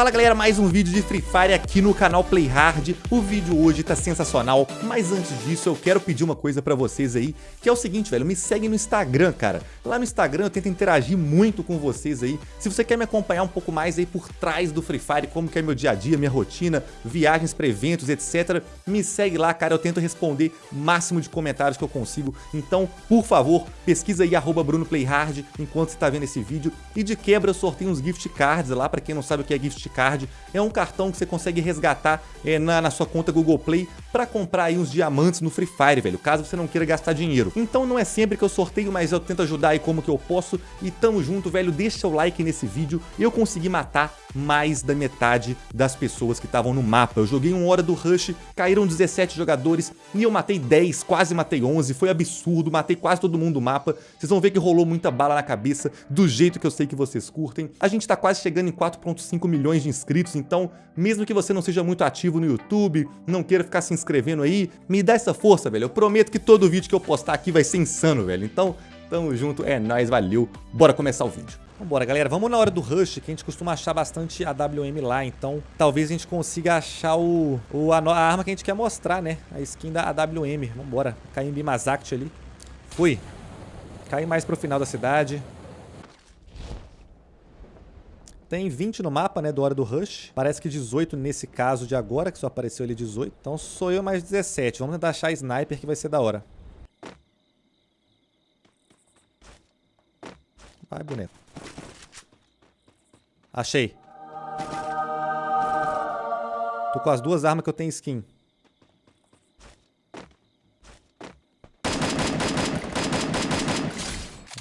Fala galera, mais um vídeo de Free Fire aqui no canal Play Hard. O vídeo hoje tá sensacional, mas antes disso eu quero pedir uma coisa pra vocês aí, que é o seguinte, velho, me segue no Instagram, cara. Lá no Instagram eu tento interagir muito com vocês aí. Se você quer me acompanhar um pouco mais aí por trás do Free Fire, como que é meu dia a dia, minha rotina, viagens pra eventos, etc, me segue lá, cara, eu tento responder máximo de comentários que eu consigo. Então, por favor, pesquisa aí arroba BrunoPlayHard enquanto você tá vendo esse vídeo. E de quebra eu sorteio uns gift cards lá, pra quem não sabe o que é gift card. É um cartão que você consegue resgatar é, na, na sua conta Google Play pra comprar aí uns diamantes no Free Fire, velho, caso você não queira gastar dinheiro. Então não é sempre que eu sorteio, mas eu tento ajudar aí como que eu posso. E tamo junto, velho, deixa o like nesse vídeo. Eu consegui matar mais da metade das pessoas que estavam no mapa. Eu joguei uma hora do Rush, caíram 17 jogadores e eu matei 10, quase matei 11, foi absurdo, matei quase todo mundo do mapa. Vocês vão ver que rolou muita bala na cabeça, do jeito que eu sei que vocês curtem. A gente tá quase chegando em 4.5 milhões de inscritos, então mesmo que você não seja muito ativo no YouTube, não queira ficar se inscrevendo aí, me dá essa força, velho. Eu prometo que todo vídeo que eu postar aqui vai ser insano, velho. Então, tamo junto, é nóis, valeu. Bora começar o vídeo. Vambora, galera. Vamos na hora do rush, que a gente costuma achar bastante AWM lá. Então, talvez a gente consiga achar o, o a, a, arma que a gente quer mostrar, né? A skin da AWM. Vambora. Cair em Bimazact ali. Fui. Cair mais pro final da cidade. Tem 20 no mapa, né, do hora do rush. Parece que 18 nesse caso de agora, que só apareceu ali 18. Então sou eu mais 17. Vamos tentar achar sniper que vai ser da hora. Vai, boneco. Achei. Tô com as duas armas que eu tenho skin.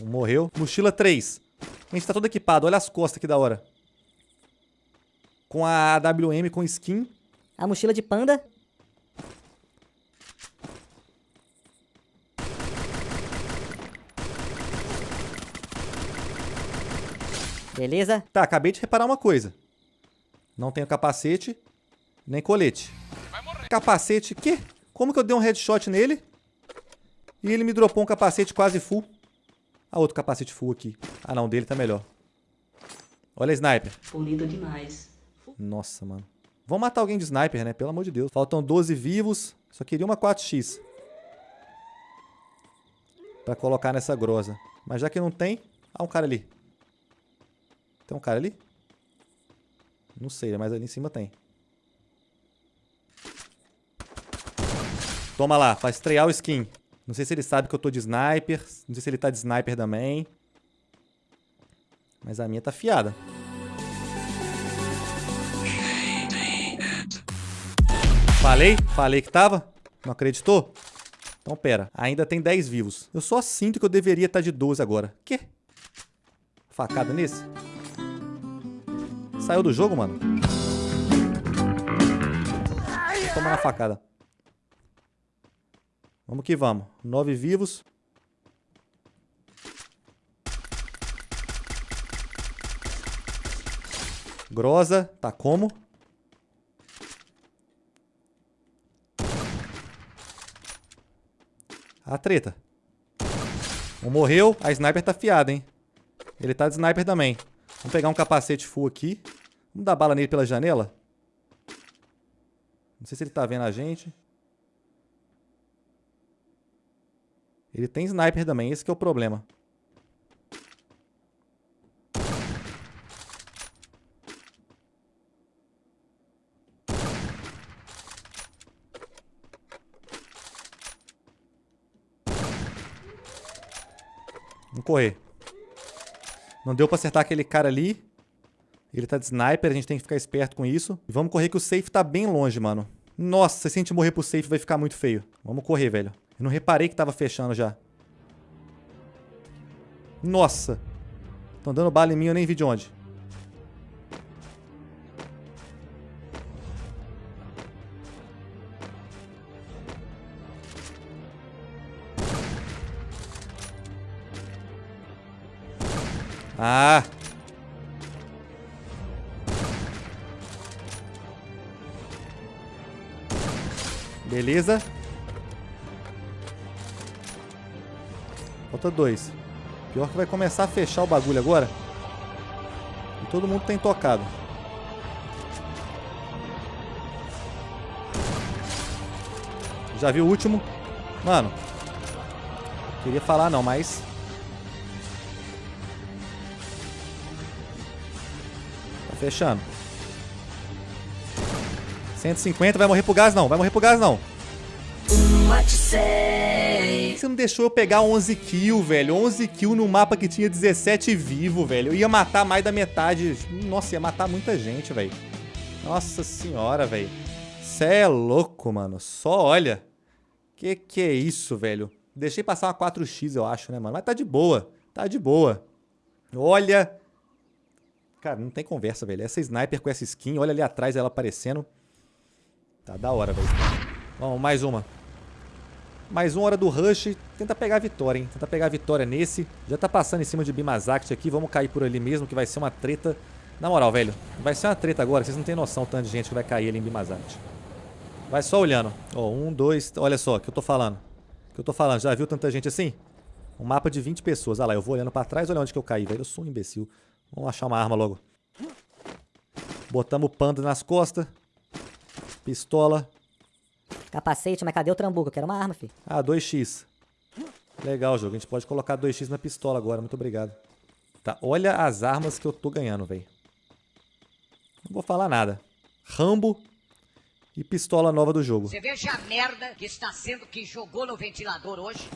Morreu. Mochila 3. A gente tá todo equipado. Olha as costas que da hora. Com a AWM com skin. A mochila de panda. Beleza? Tá, acabei de reparar uma coisa. Não tenho capacete, nem colete. Capacete, quê? Como que eu dei um headshot nele? E ele me dropou um capacete quase full. Ah, outro capacete full aqui. Ah, não, dele tá melhor. Olha a sniper. Polido demais. Nossa, mano. Vamos matar alguém de sniper, né? Pelo amor de Deus. Faltam 12 vivos. Só queria uma 4x. Pra colocar nessa grosa. Mas já que não tem... Ah, um cara ali. Tem um cara ali? Não sei, mas ali em cima tem. Toma lá, pra estrear o skin. Não sei se ele sabe que eu tô de sniper. Não sei se ele tá de sniper também. Mas a minha tá fiada. Falei? Falei que tava? Não acreditou? Então pera, ainda tem 10 vivos. Eu só sinto que eu deveria estar de 12 agora. Quê? Facada nesse? Saiu do jogo, mano? Toma na facada. Vamos que vamos. Nove vivos. Grosa. Tá como? A treta. Um morreu. A sniper tá fiada, hein? Ele tá de sniper também. Vamos pegar um capacete full aqui. Vamos dar bala nele pela janela? Não sei se ele tá vendo a gente. Ele tem sniper também, esse é o problema. Correr. Não deu pra acertar aquele cara ali. Ele tá de sniper, a gente tem que ficar esperto com isso. E vamos correr que o safe tá bem longe, mano. Nossa, se a gente morrer pro safe vai ficar muito feio. Vamos correr, velho. Eu não reparei que tava fechando já. Nossa. Estão dando bala em mim, eu nem vi de onde. Ah! Beleza. Falta dois. Pior que vai começar a fechar o bagulho agora. E todo mundo tem tocado. Já vi o último. Mano. Queria falar não, mas... fechando. 150, vai morrer pro gás não, vai morrer pro gás não. Você não deixou eu pegar 11 kills, velho. 11 kills no mapa que tinha 17 vivo, velho. Eu ia matar mais da metade. Nossa, ia matar muita gente, velho. Nossa senhora, velho. Cê é louco, mano. Só olha. Que que é isso, velho? Deixei passar uma 4x, eu acho, né, mano? Mas tá de boa. Tá de boa. Olha. Cara, não tem conversa, velho. Essa sniper com essa skin, olha ali atrás ela aparecendo. Tá da hora, velho. Vamos, mais uma. Mais uma hora do rush. Tenta pegar a vitória, hein? Tenta pegar a vitória nesse. Já tá passando em cima de Bimazakt aqui. Vamos cair por ali mesmo, que vai ser uma treta. Na moral, velho. Vai ser uma treta agora. Vocês não tem noção tanto de gente que vai cair ali em Bimazakt. Vai só olhando. Ó, um, dois... Olha só o que eu tô falando. O que eu tô falando. Já viu tanta gente assim? Um mapa de 20 pessoas. Olha lá, eu vou olhando pra trás. Olha onde que eu caí, velho. Eu sou um imbecil. Vamos achar uma arma logo. Botamos o panda nas costas. Pistola. Capacete, mas cadê o trambuco? Eu quero uma arma, filho. Ah, 2x. Legal, jogo. A gente pode colocar 2x na pistola agora. Muito obrigado. Tá, olha as armas que eu tô ganhando, velho. Não vou falar nada. Rambo e pistola nova do jogo. Você veja a merda que está sendo que jogou no ventilador hoje.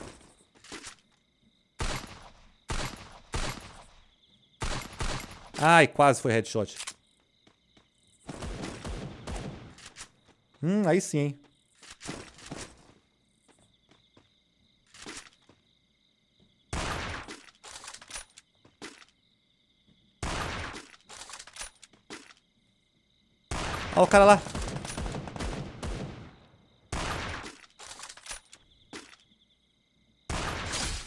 Ai, quase foi headshot. Hum, aí sim, hein. Olha o cara lá.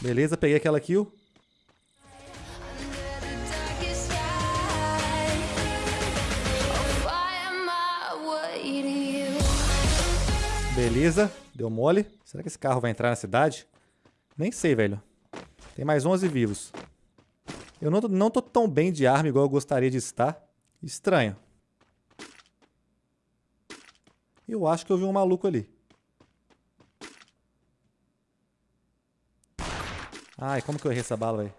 Beleza, peguei aquela kill. Beleza, deu mole. Será que esse carro vai entrar na cidade? Nem sei, velho. Tem mais 11 vivos. Eu não, não tô tão bem de arma igual eu gostaria de estar. Estranho. Eu acho que eu vi um maluco ali. Ai, como que eu errei essa bala, velho?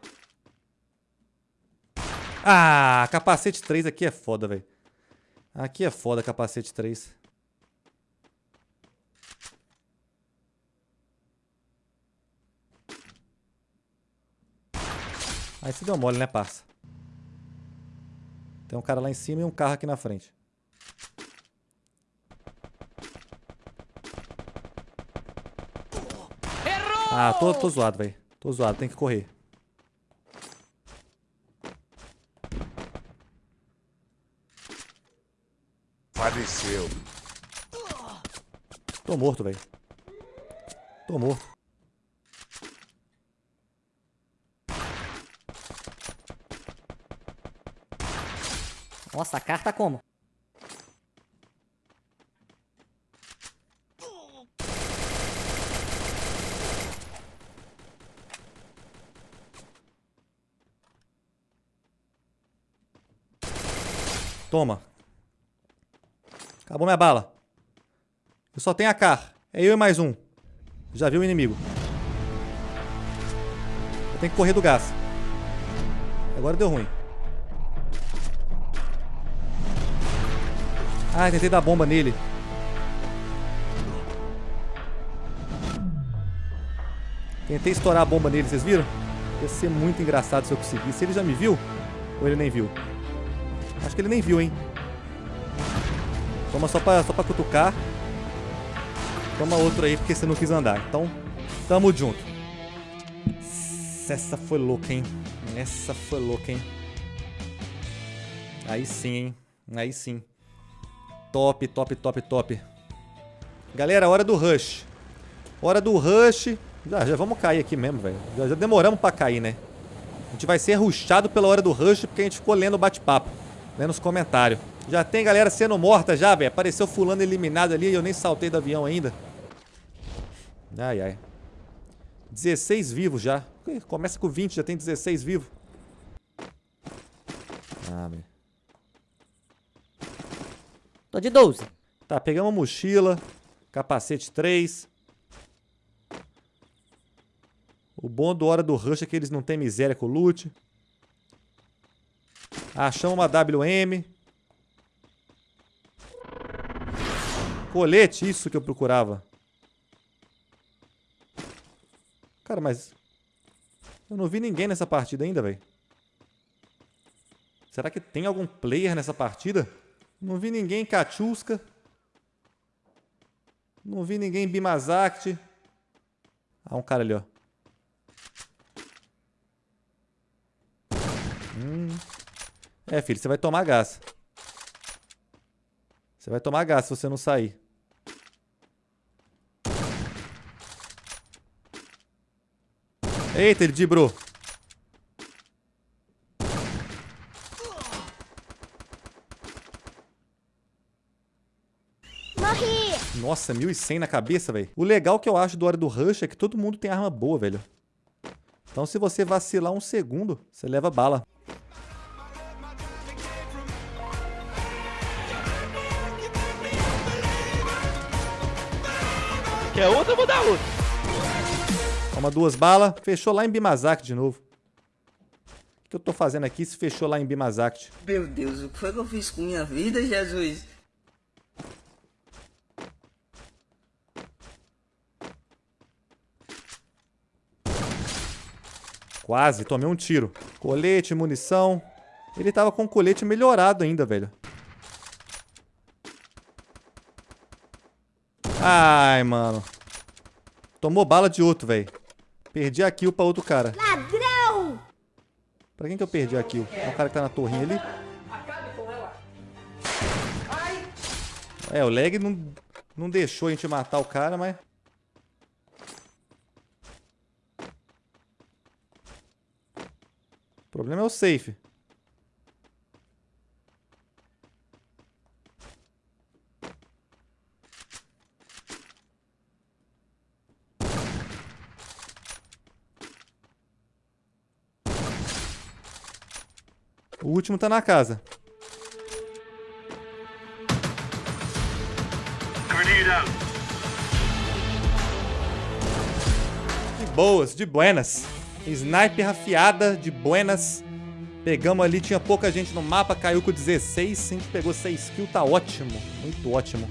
Ah, capacete 3 aqui é foda, velho. Aqui é foda, capacete 3. Aí você deu mole, né, parça? Tem um cara lá em cima e um carro aqui na frente. Ah, tô, tô zoado, velho. Tô zoado, tem que correr. Faleceu. Tô morto, velho. Tô morto. Nossa, a carta como? Toma. Acabou minha bala. Eu só tenho a car. É eu e mais um. Já viu o inimigo. Eu tenho que correr do gás. Agora deu ruim. Ah, tentei dar bomba nele. Tentei estourar a bomba nele, vocês viram? Ia ser muito engraçado se eu conseguisse. Ele já me viu? Ou ele nem viu? Acho que ele nem viu, hein? Toma só pra, só pra cutucar. Toma outro aí, porque você não quis andar. Então, tamo junto. Essa foi louca, hein? Essa foi louca, hein? Aí sim, hein? Aí sim. Top, top, top, top. Galera, hora do rush. Hora do rush. Já, já vamos cair aqui mesmo, velho. Já, já demoramos pra cair, né? A gente vai ser rushado pela hora do rush porque a gente ficou lendo o bate-papo. Lendo os comentários. Já tem galera sendo morta já, velho. Apareceu fulano eliminado ali e eu nem saltei do avião ainda. Ai, ai. 16 vivos já. Começa com 20, já tem 16 vivos. Ah, velho. Tô de 12. Tá, pegamos mochila, capacete 3. O bom do Hora do Rush é que eles não têm miséria com o loot. Achamos uma WM. Colete, isso que eu procurava. Cara, mas... Eu não vi ninguém nessa partida ainda, velho. Será que tem algum player nessa partida? Não vi ninguém Kachusca. Não vi ninguém Bimazakt. Ah, um cara ali, ó. Hum. É, filho, você vai tomar gás. Você vai tomar gás se você não sair. Eita, ele dibrou. Nossa, 1100 na cabeça, velho. O legal que eu acho do Hora do Rush é que todo mundo tem arma boa, velho. Então se você vacilar um segundo, você leva bala. Quer outra, eu vou dar outra. Toma duas balas. Fechou lá em Bimazak de novo. O que eu tô fazendo aqui se fechou lá em Bimazak? Meu Deus, o que foi que eu fiz com minha vida, Jesus? Quase, tomei um tiro. Colete, munição. Ele tava com o colete melhorado ainda, velho. Ai, mano. Tomou bala de outro, velho. Perdi a kill pra outro cara. Ladrão! Pra quem que eu perdi a kill? É o cara que tá na torrinha ali? É, o lag não, não deixou a gente matar o cara, mas... problema é o safe. O último tá na casa. De boas, de buenas. Sniper afiada, de buenas. Pegamos ali, tinha pouca gente no mapa, caiu com 16. A gente pegou 6 kills, tá ótimo. Muito ótimo.